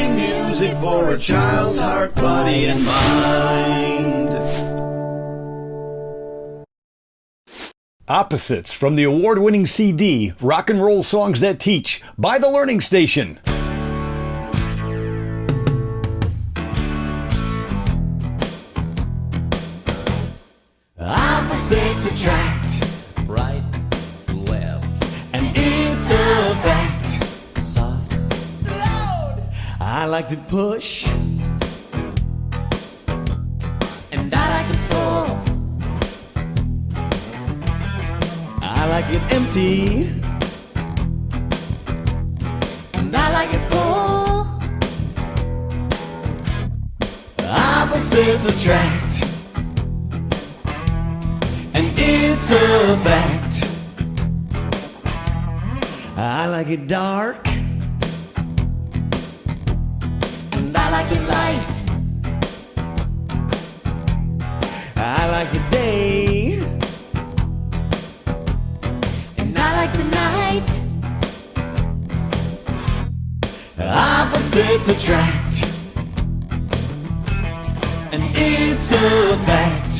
happy music for a child's heart, body, and mind. Opposites from the award winning CD, Rock and Roll Songs That Teach, by The Learning Station. Opposites attract, I like to push, and I like to pull. I like it empty, And I like it full. opposites attract, and it's a fact. I like it dark, like it light. I like the day, And I like the night. opposites attract, and it's a fact.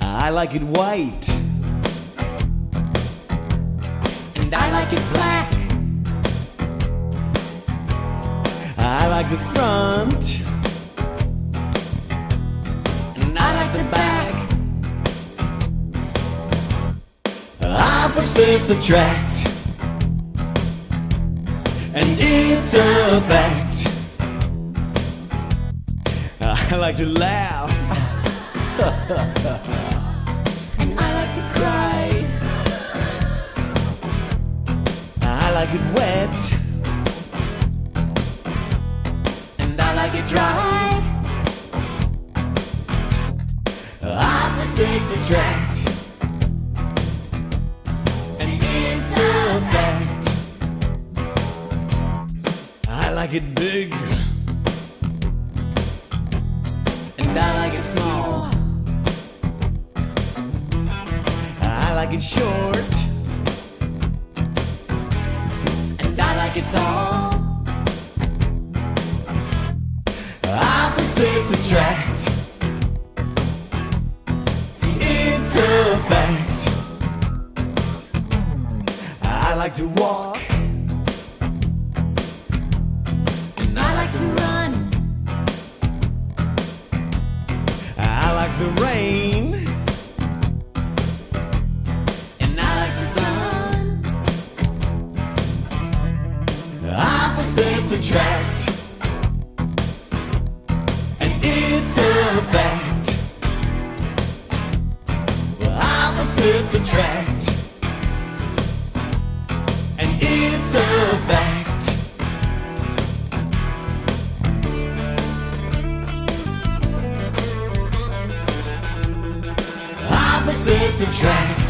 I like it white, And I like it black. Like the front, And I like the back. opposites attract, and it's a fact. I like to laugh, And I like to cry. I like it wet, Dry. opposites attract, and a fact. I like it big, And I like it small. I like it short, And I like it tall. It's a fact. I like to walk, And I like to run. I like the rain, And I like the sun. opposites attract. Opposites attract. And it's a fact. Opposites attract.